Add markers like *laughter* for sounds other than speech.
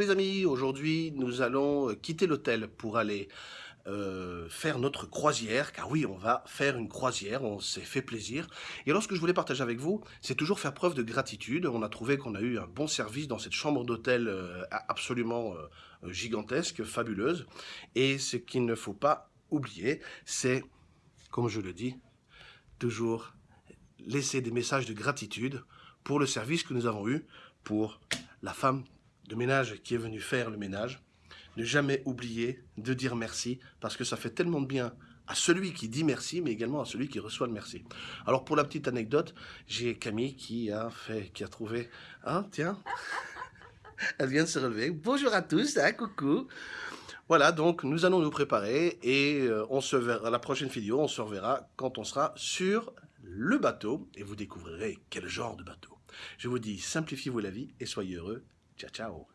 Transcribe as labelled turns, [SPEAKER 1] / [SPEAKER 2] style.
[SPEAKER 1] les amis, aujourd'hui nous allons quitter l'hôtel pour aller euh, faire notre croisière, car oui, on va faire une croisière, on s'est fait plaisir. Et alors ce que je voulais partager avec vous, c'est toujours faire preuve de gratitude. On a trouvé qu'on a eu un bon service dans cette chambre d'hôtel euh, absolument euh, gigantesque, fabuleuse. Et ce qu'il ne faut pas oublier, c'est, comme je le dis, toujours laisser des messages de gratitude pour le service que nous avons eu, pour la femme de ménage qui est venue faire le ménage, ne jamais oublier de dire merci, parce que ça fait tellement de bien à celui qui dit merci, mais également à celui qui reçoit le merci. Alors pour la petite anecdote, j'ai Camille qui a fait, qui a trouvé, hein, tiens, *laughs* elle vient de se relever. Bonjour à tous, hein, coucou. Voilà, donc nous allons nous préparer et euh, on se verra, la prochaine vidéo, on se reverra quand on sera sur le bateau et vous découvrirez quel genre de bateau. Je vous dis, simplifiez-vous la vie et soyez heureux. Ciao, ciao